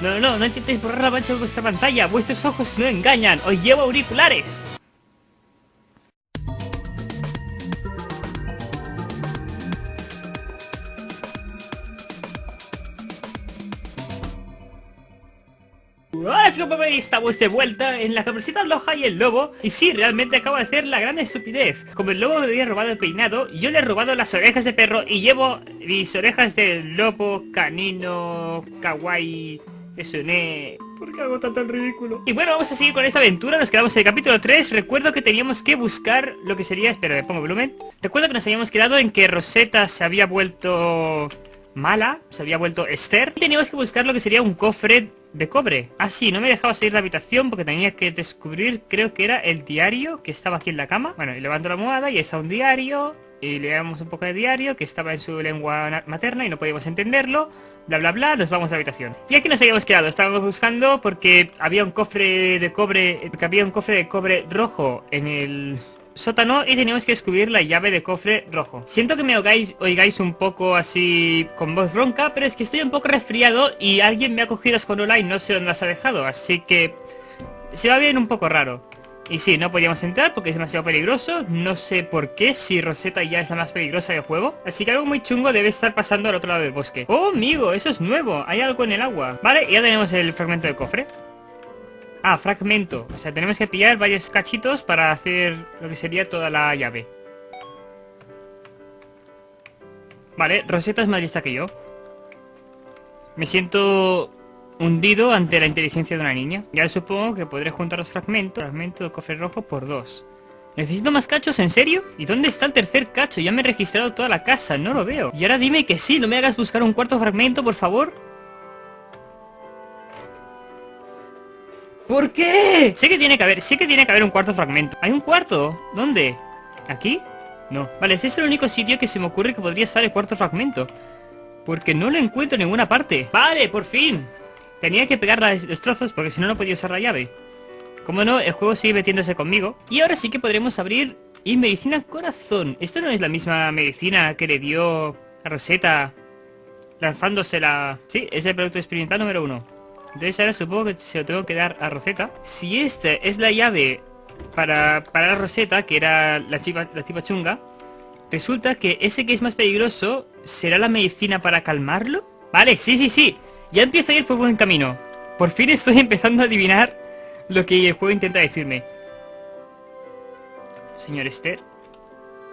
No, no, no, no intentéis borrar la mancha de vuestra pantalla. Vuestros ojos no engañan. Os llevo auriculares. Hola chicos, estamos de vuelta en la cabecita loja y el lobo Y sí, realmente acabo de hacer la gran estupidez Como el lobo me había robado el peinado Yo le he robado las orejas de perro Y llevo mis orejas de lobo, canino, kawaii Eso ne... ¿Por qué hago tanto ridículo? Y bueno, vamos a seguir con esta aventura Nos quedamos en el capítulo 3 Recuerdo que teníamos que buscar lo que sería... Espera, le pongo volumen Recuerdo que nos habíamos quedado en que Rosetta se había vuelto... Mala, se había vuelto Esther y teníamos que buscar lo que sería un cofre de cobre. Ah, sí, no me dejaba salir de la habitación porque tenía que descubrir, creo que era el diario que estaba aquí en la cama. Bueno, y levanto la almohada y está un diario. Y leemos un poco de diario que estaba en su lengua materna y no podíamos entenderlo. Bla, bla, bla, nos vamos a la habitación. Y aquí nos habíamos quedado, estábamos buscando porque había un cofre de cobre, porque había un cofre de cobre rojo en el sótano y teníamos que descubrir la llave de cofre rojo. Siento que me oigáis, oigáis un poco así con voz ronca, pero es que estoy un poco resfriado y alguien me ha cogido esconola y no sé dónde las ha dejado, así que se va bien un poco raro. Y sí, no podíamos entrar porque es demasiado peligroso, no sé por qué, si Rosetta ya es la más peligrosa del juego. Así que algo muy chungo debe estar pasando al otro lado del bosque. ¡Oh, amigo! Eso es nuevo, hay algo en el agua. Vale, ya tenemos el fragmento de cofre. Ah, fragmento. O sea, tenemos que pillar varios cachitos para hacer lo que sería toda la llave. Vale, Rosetta es más lista que yo. Me siento hundido ante la inteligencia de una niña. Ya supongo que podré juntar los fragmentos. Fragmento de cofre rojo por dos. ¿Necesito más cachos? ¿En serio? ¿Y dónde está el tercer cacho? Ya me he registrado toda la casa, no lo veo. Y ahora dime que sí, no me hagas buscar un cuarto fragmento, por favor. ¿Por qué? Sé que tiene que haber, sé que tiene que haber un cuarto fragmento. ¿Hay un cuarto? ¿Dónde? ¿Aquí? No. Vale, ese es el único sitio que se me ocurre que podría estar el cuarto fragmento. Porque no lo encuentro en ninguna parte. Vale, por fin. Tenía que pegar los trozos porque si no, no podía usar la llave. Como no, el juego sigue metiéndose conmigo. Y ahora sí que podremos abrir... Y medicina corazón. ¿Esto no es la misma medicina que le dio a Rosetta lanzándosela? Sí, es el producto experimental número uno. Entonces ahora supongo que se lo tengo que dar a Rosetta. Si esta es la llave para, para Rosetta, que era la chiva, la tipa chunga, resulta que ese que es más peligroso será la medicina para calmarlo. Vale, sí, sí, sí. Ya empieza a ir por buen camino. Por fin estoy empezando a adivinar lo que el juego intenta decirme. Señor Esther.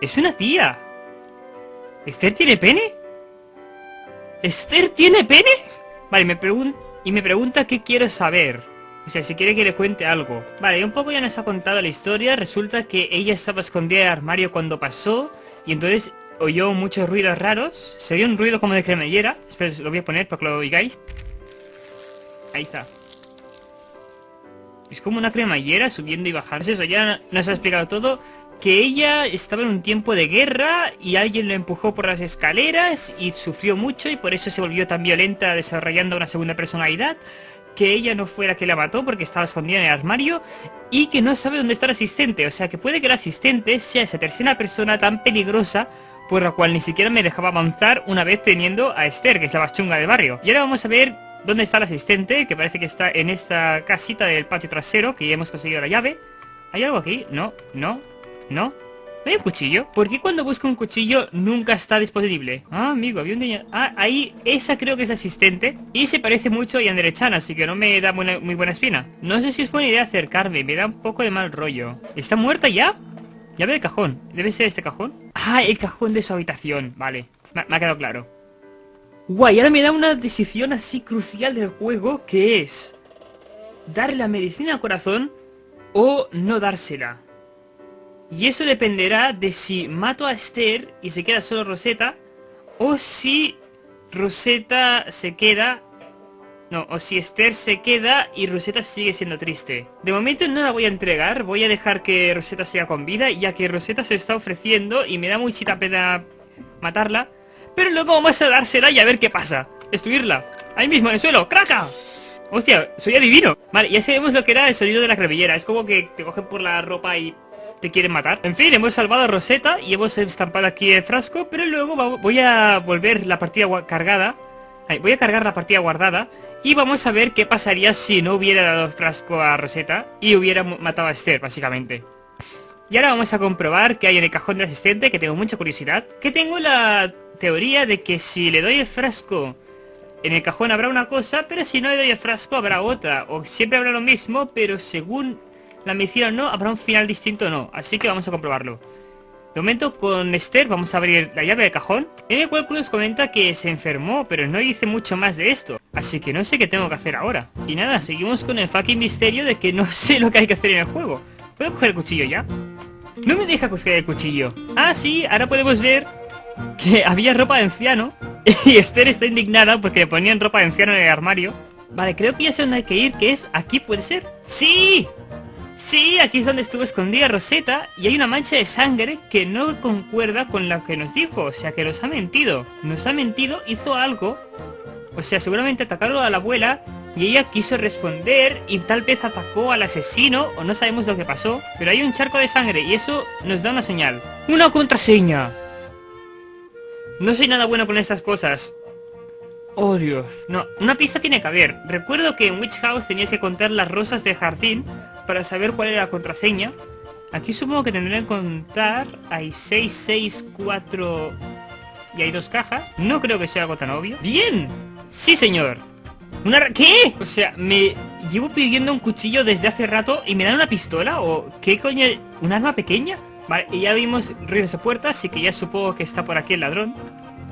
Es una tía. ¿Esther tiene pene? ¿Esther tiene pene? Vale, me pregunto... Y me pregunta qué quiere saber. O sea, si quiere que le cuente algo. Vale, un poco ya nos ha contado la historia. Resulta que ella estaba escondida en el armario cuando pasó. Y entonces oyó muchos ruidos raros. Se dio un ruido como de cremallera. Espera, lo voy a poner para que lo oigáis. Ahí está. Es como una cremallera subiendo y bajando. Eso ya nos ha explicado todo que ella estaba en un tiempo de guerra y alguien lo empujó por las escaleras y sufrió mucho y por eso se volvió tan violenta desarrollando una segunda personalidad que ella no fue la que la mató porque estaba escondida en el armario y que no sabe dónde está el asistente, o sea que puede que el asistente sea esa tercera persona tan peligrosa por la cual ni siquiera me dejaba avanzar una vez teniendo a Esther, que es la más chunga del barrio. Y ahora vamos a ver dónde está el asistente, que parece que está en esta casita del patio trasero, que ya hemos conseguido la llave. ¿Hay algo aquí? No, no, ¿No? ¿No hay un cuchillo? ¿Por qué cuando busco un cuchillo nunca está disponible? Ah, amigo, había un niño... Ah, ahí, esa creo que es asistente Y se parece mucho a Yanderechan, así que no me da muy buena espina No sé si es buena idea acercarme, me da un poco de mal rollo ¿Está muerta ya? Llave de cajón, ¿debe ser este cajón? Ah, el cajón de su habitación, vale. Me, ha quedado claro. Guay, ahora me da una decisión así crucial del juego Que es... Darle la medicina al corazón O no dársela. Y eso dependerá de si mato a Esther y se queda solo Rosetta, o si Rosetta se queda... No, o si Esther se queda y Rosetta sigue siendo triste. De momento no la voy a entregar, voy a dejar que Rosetta siga con vida, ya que Rosetta se está ofreciendo y me da muchita pena matarla. Pero luego vamos a dársela y a ver qué pasa. Destruirla. Ahí mismo en el suelo. ¡Craca! Hostia, soy adivino. Vale, ya sabemos lo que era el sonido de la cremillera. Es como que te cogen por la ropa y te quieren matar. En fin, hemos salvado a Rosetta y hemos estampado aquí el frasco, pero luego voy a volver la partida cargada. voy a cargar la partida guardada Y vamos a ver qué pasaría si no hubiera dado frasco a Rosetta y hubiera matado a Esther, básicamente. Y ahora vamos a comprobar qué hay en el cajón del asistente, que tengo mucha curiosidad. Que tengo la teoría de que si le doy el frasco en el cajón habrá una cosa, pero si no le doy el frasco habrá otra. O siempre habrá lo mismo, pero según la medicina no, habrá un final distinto o no. Así que vamos a comprobarlo. De momento con Esther vamos a abrir la llave del cajón, en el cual nos comenta que se enfermó, pero no dice mucho más de esto. Así que no sé qué tengo que hacer ahora. Y nada, seguimos con el fucking misterio de que no sé lo que hay que hacer en el juego. ¿Puedo coger el cuchillo ya? No me deja coger el cuchillo. Ah, sí, ahora podemos ver que había ropa de anciano. Y Esther está indignada porque le ponían ropa de anciano en el armario. Vale, creo que ya sé dónde hay que ir, que es aquí, ¿puede ser? ¡Sí! Sí, aquí es donde estuvo escondida Rosetta y hay una mancha de sangre que no concuerda con lo que nos dijo, o sea que nos ha mentido. Nos ha mentido, hizo algo, o sea, seguramente atacaron a la abuela y ella quiso responder y tal vez atacó al asesino o no sabemos lo que pasó, pero hay un charco de sangre y eso nos da una señal. ¡Una contraseña! No soy nada bueno con estas cosas. Oh Dios. No, una pista tiene que haber. Recuerdo que en Witch House tenías que contar las rosas del jardín para saber cuál era la contraseña. Aquí supongo que tendré que contar. Hay 6, 6, 4... Y hay dos cajas. No creo que sea algo tan obvio. ¡Bien! ¡Sí, señor! ¿Una... ¿Qué? O sea, me llevo pidiendo un cuchillo desde hace rato y me dan una pistola o... ¿Qué coño? ¿Un arma pequeña? Vale, y ya vimos ruidos de puerta, así que ya supongo que está por aquí el ladrón.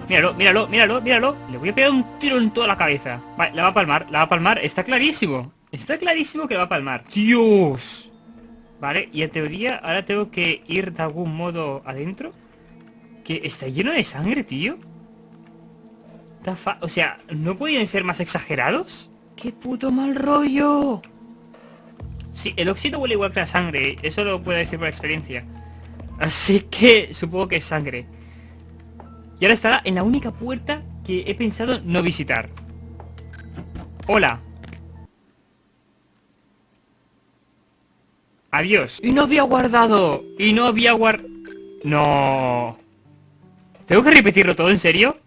Míralo, míralo, míralo, míralo. Le voy a pegar un tiro en toda la cabeza. Vale, la va a palmar, la va a palmar. Está clarísimo. Está clarísimo que va a palmar. ¡Dios! Vale, y en teoría ahora tengo que ir de algún modo adentro. Que está lleno de sangre, tío. O sea, ¿no podían ser más exagerados? ¡Qué puto mal rollo! Sí, el óxido huele igual que la sangre. Eso lo puedo decir por experiencia. Así que supongo que es sangre. Y ahora estará en la única puerta que he pensado no visitar. Hola. Adiós. Y no había guardado. Y no había guard... No. ¿Tengo que repetirlo todo en serio?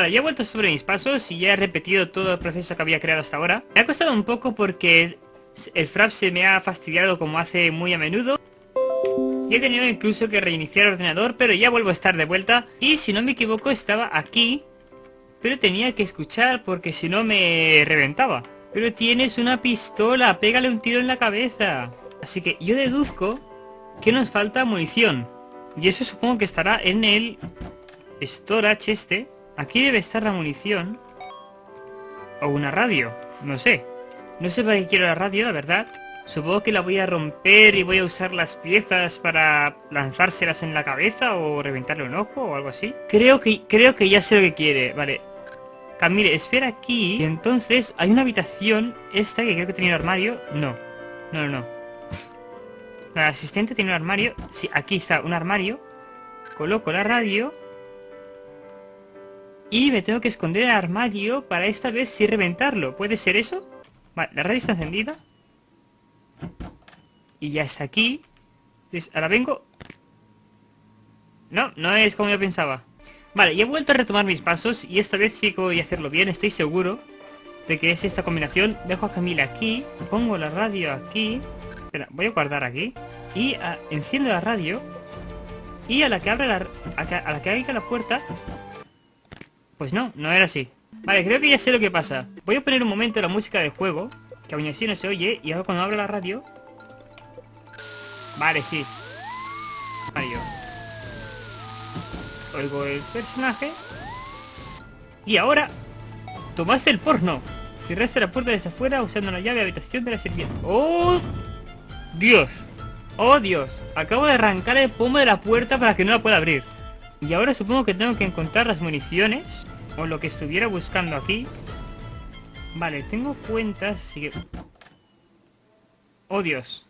Vale, ya he vuelto sobre mis pasos y ya he repetido todo el proceso que había creado hasta ahora. Me ha costado un poco porque el frap se me ha fastidiado como hace muy a menudo. Y he tenido incluso que reiniciar el ordenador, pero ya vuelvo a estar de vuelta. Y si no me equivoco estaba aquí, pero tenía que escuchar porque si no me reventaba. Pero tienes una pistola, pégale un tiro en la cabeza. Así que yo deduzco que nos falta munición. Y eso supongo que estará en el storage este. Aquí debe estar la munición. O una radio. No sé. No sé para qué quiero la radio, la verdad. Supongo que la voy a romper y voy a usar las piezas para lanzárselas en la cabeza o reventarle un ojo o algo así. Creo que, creo que ya sé lo que quiere. Vale. Camille, espera aquí. Y entonces hay una habitación. Esta que creo que tiene un armario. No. No, no, no. La asistente tiene un armario. Sí, aquí está un armario. Coloco la radio. Y me tengo que esconder el armario para esta vez sí reventarlo. ¿Puede ser eso? Vale, la radio está encendida. Y ya está aquí. ahora vengo... No, no es como yo pensaba. Vale, y he vuelto a retomar mis pasos y esta vez sí que voy a hacerlo bien, estoy seguro de que es esta combinación. Dejo a Camila aquí, pongo la radio aquí. Espera, voy a guardar aquí. Y ah, enciendo la radio. Y a la que abre la... A, la que abra la puerta, pues no, no era así. Vale, creo que ya sé lo que pasa. Voy a poner un momento la música del juego, que aún así no se oye, y ahora cuando abro la radio... Vale, sí. Vale, yo. Oigo el personaje. Y ahora... Tomaste el porno. Cerraste la puerta desde afuera usando la llave de habitación de la sirvienta. ¡Oh! ¡Dios! ¡Oh, Dios! Acabo de arrancar el pomo de la puerta para que no la pueda abrir. Y ahora supongo que tengo que encontrar las municiones. O lo que estuviera buscando aquí. Vale, tengo cuentas, así que... ¡Oh, Dios!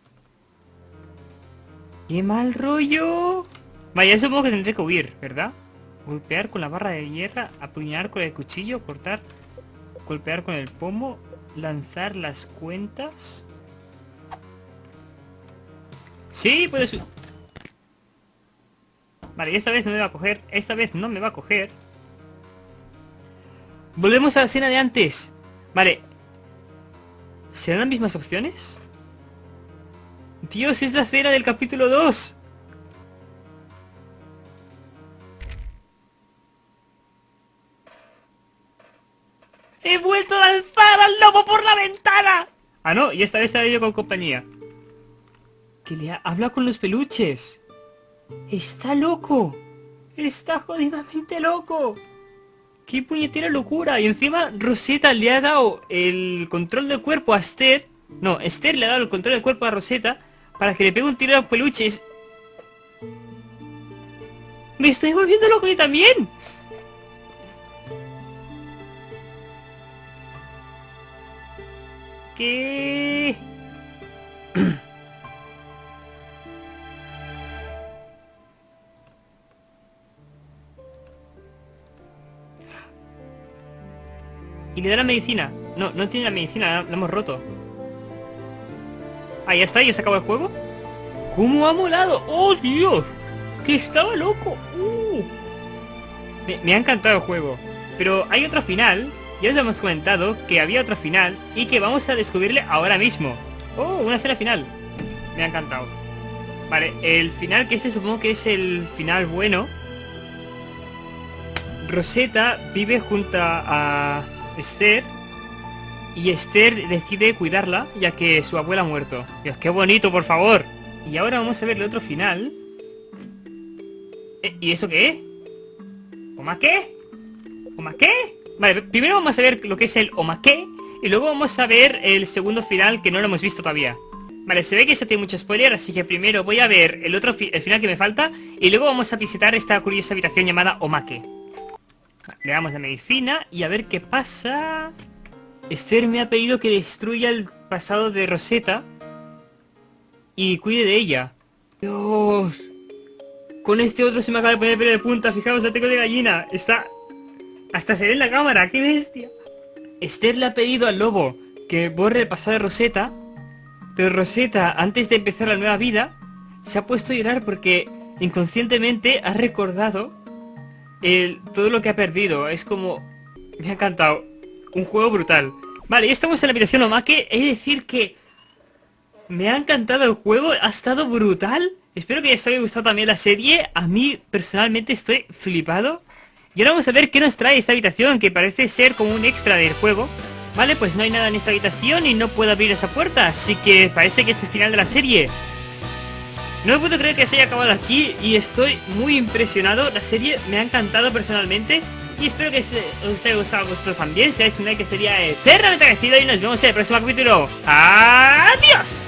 ¡Qué mal rollo! Vaya, supongo que tendré que huir, ¿verdad? Golpear con la barra de hierra, apuñalar con el cuchillo, cortar, golpear con el pomo, lanzar las cuentas. Sí, puedes... Vale, esta vez no me va a coger. Esta vez no me va a coger. Volvemos a la escena de antes. Vale. ¿Serán las mismas opciones? Dios, es la escena del capítulo 2. ¡He vuelto a lanzar al lobo por la ventana! Ah, no, y esta vez ha yo con compañía. Que le habla con los peluches. ¡Está loco! ¡Está jodidamente loco! ¡Qué puñetera locura! Y encima Rosetta le ha dado el control del cuerpo a Esther. No, Esther le ha dado el control del cuerpo a Rosetta para que le pegue un tiro a los peluches. ¡Me estoy volviendo loco yo también! ¿Qué? Y le da la medicina. No, no tiene la medicina, la, hemos roto. Ah, ya está, ya se acabó el juego. ¿Cómo ha molado? ¡Oh, Dios! ¡Que estaba loco! Uh. Me, me, ha encantado el juego. Pero hay otro final. Ya os hemos comentado que había otro final y que vamos a descubrirle ahora mismo. ¡Oh, una escena final! Me ha encantado. Vale, el final que este supongo que es el final bueno. Rosetta vive junto a Esther y Esther decide cuidarla ya que su abuela ha muerto. Dios, qué bonito, por favor. Y ahora vamos a ver el otro final. Eh, ¿Y eso qué? ¿Oma qué? ¿Oma qué? Vale, primero vamos a ver lo que es el Oma qué y luego vamos a ver el segundo final que no lo hemos visto todavía. Vale, se ve que eso tiene mucho spoiler, así que primero voy a ver el otro el final que me falta y luego vamos a visitar esta curiosa habitación llamada Omake. Le damos la medicina y a ver qué pasa. Esther me ha pedido que destruya el pasado de Rosetta y cuide de ella. Dios. Con este otro se me acaba de poner pelo de punta. Fijaos, la tengo de gallina. Está... Hasta se ve en la cámara. ¡Qué bestia! Esther le ha pedido al lobo que borre el pasado de Rosetta. Pero Rosetta, antes de empezar la nueva vida, se ha puesto a llorar porque inconscientemente ha recordado todo lo que ha perdido. Es como... Me ha encantado. Un juego brutal. Vale, ya estamos en la habitación Omake. Es decir que... Me ha encantado el juego. Ha estado brutal. Espero que os haya gustado también la serie. A mí, personalmente, estoy flipado. Y ahora vamos a ver qué nos trae esta habitación, que parece ser como un extra del juego. Vale, pues no hay nada en esta habitación y no puedo abrir esa puerta, así que parece que es el final de la serie. No puedo creer que se haya acabado aquí y estoy muy impresionado. La serie me ha encantado personalmente y espero que os haya gustado a vosotros también. Si dais un like estaría eternamente agradecido y nos vemos en el próximo capítulo. ¡Adiós!